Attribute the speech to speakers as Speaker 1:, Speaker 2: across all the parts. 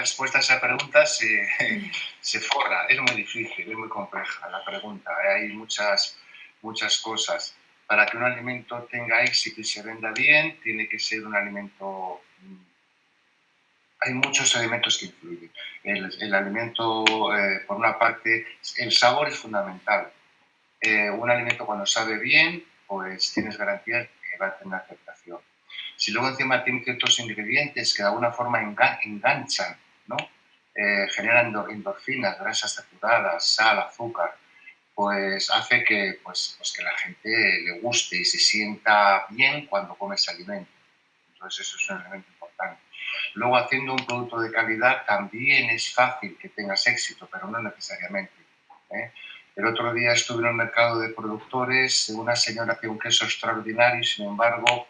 Speaker 1: respuesta a esa pregunta se, se forra. Es muy difícil, es muy compleja la pregunta. Hay muchas, muchas cosas. Para que un alimento tenga éxito y se venda bien, tiene que ser un alimento... Hay muchos elementos que influyen. El, alimento, eh, por una parte, el sabor es fundamental. Eh, un alimento cuando sabe bien, pues tienes garantía que va a tener aceptación. Si luego encima tiene ciertos ingredientes que de alguna forma enganchan, ¿no? Eh, generan endorfinas, grasas saturadas, sal, azúcar, pues hace que, pues, pues, que la gente le guste y se sienta bien cuando come ese alimento. Entonces eso es un elemento importante. Luego haciendo un producto de calidad también es fácil que tengas éxito, pero no necesariamente. ¿eh? El otro día estuve en el mercado de productores, una señora hacía un queso extraordinario sin embargo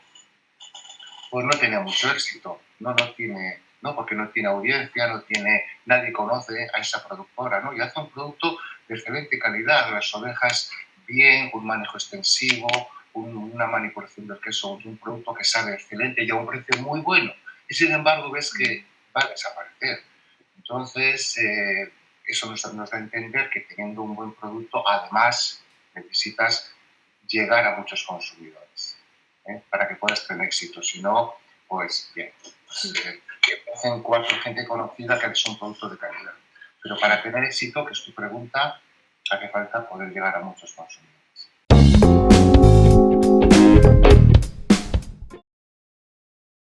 Speaker 1: pues no tenía mucho éxito, no, no tiene, no porque no tiene audiencia, no tiene, nadie conoce a esa productora, ¿no? Y hace un producto de excelente calidad, las ovejas bien, un manejo extensivo, una manipulación del queso, un producto que sabe excelente y a un precio muy bueno. Y sin embargo ves que va a desaparecer. Entonces, eh, eso nos, nos da a entender que teniendo un buen producto, además necesitas llegar a muchos consumidores. ¿eh? para puedas tener éxito. Si no, pues bien, pues, eh, que hacen cuatro gente conocida que es un producto de calidad. Pero para tener éxito, que es tu pregunta, hace falta poder llegar a muchos consumidores.